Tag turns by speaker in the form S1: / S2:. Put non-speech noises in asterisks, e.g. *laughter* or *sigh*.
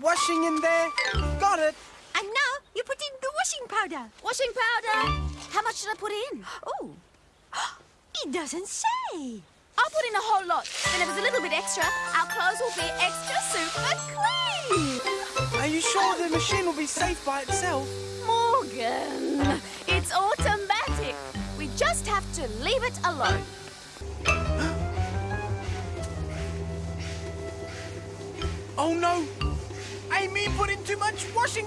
S1: washing in there. Got it.
S2: And now you put in the washing powder.
S3: Washing powder. How much should I put in?
S2: Oh, *gasps* it doesn't say.
S3: I'll put in a whole lot. Then if there's a little bit extra, our clothes will be extra super clean.
S1: Are you sure the machine will be safe by itself?
S3: Morgan, it's automatic. We just have to leave it alone. *gasps*
S1: Oh no! Amy put in too much washing!